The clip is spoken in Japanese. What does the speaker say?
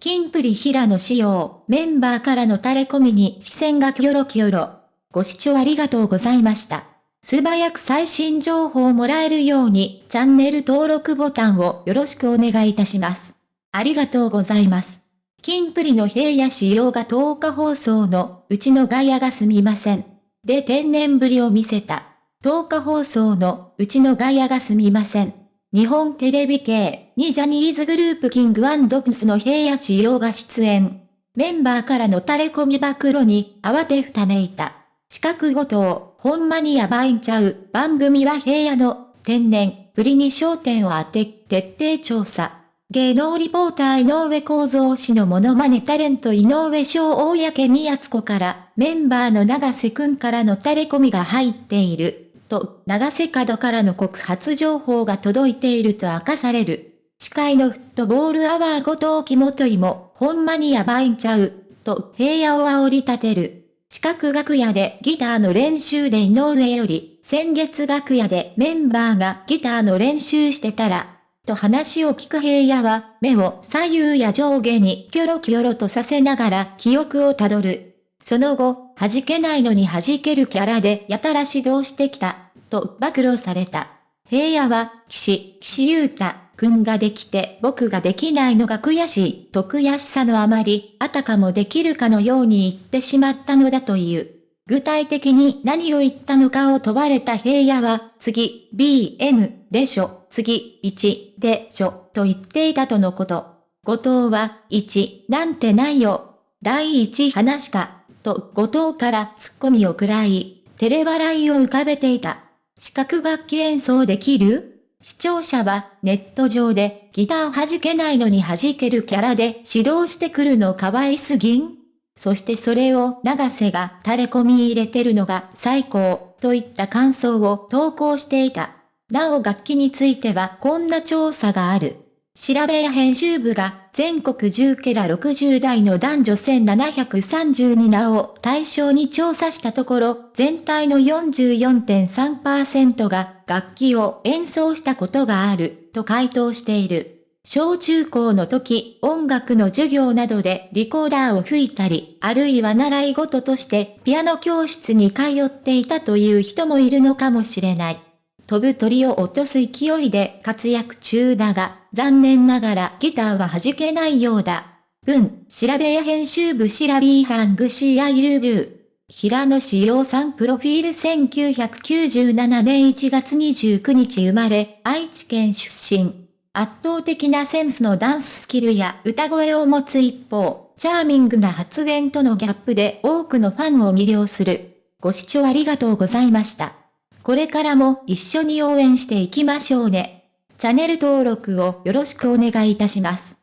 キンプリ平野仕様、メンバーからの垂れ込みに視線がキョロキョロ。ご視聴ありがとうございました。素早く最新情報をもらえるように、チャンネル登録ボタンをよろしくお願いいたします。ありがとうございます。キンプリの平野仕様が10日放送の、うちのガヤがすみません。で天然ぶりを見せた。10日放送の、うちのガヤがすみません。日本テレビ系にジャニーズグループキングプスの平野仕様が出演。メンバーからの垂れ込み暴露に慌てふためいた。四角ごとを、ほんまにやばいんちゃう。番組は平野の天然ぶりに焦点を当て、徹底調査。芸能リポーター井上構造氏のモノマネタレント井上翔公宮津子からメンバーの長瀬くんからの垂れ込みが入っている。と、長瀬角からの告発情報が届いていると明かされる。司会のフットボールアワー後藤木元井も、ほんまにやばいんちゃう、と平野を煽り立てる。四角楽屋でギターの練習で井上より、先月楽屋でメンバーがギターの練習してたら、と話を聞く平野は、目を左右や上下にキョロキョロとさせながら記憶をたどる。その後、弾けないのに弾けるキャラでやたら指導してきた、と暴露された。平野は、岸、岸優太、くんができて僕ができないのが悔しい、と悔しさのあまり、あたかもできるかのように言ってしまったのだという。具体的に何を言ったのかを問われた平野は、次、BM でしょ、次、1でしょ、と言っていたとのこと。後藤は、1なんてないよ。第1話か、と後藤からツッコミを食らい、照れ笑いを浮かべていた。視覚楽器演奏できる？視聴者はネット上でギター弾けないのに弾けるキャラで指導してくるの可愛すぎんそしてそれを長瀬が垂れ込み入れてるのが最高といった感想を投稿していた。なお楽器についてはこんな調査がある。調べや編集部が全国10ケラ60代の男女1732名を対象に調査したところ、全体の44.3%が楽器を演奏したことがあると回答している。小中高の時、音楽の授業などでリコーダーを吹いたり、あるいは習い事としてピアノ教室に通っていたという人もいるのかもしれない。飛ぶ鳥を落とす勢いで活躍中だが、残念ながらギターは弾けないようだ。文、しらべぇ編集部シラビーハングシーアイルビュー。平野紫耀さんプロフィール1997年1月29日生まれ、愛知県出身。圧倒的なセンスのダンススキルや歌声を持つ一方、チャーミングな発言とのギャップで多くのファンを魅了する。ご視聴ありがとうございました。これからも一緒に応援していきましょうね。チャンネル登録をよろしくお願いいたします。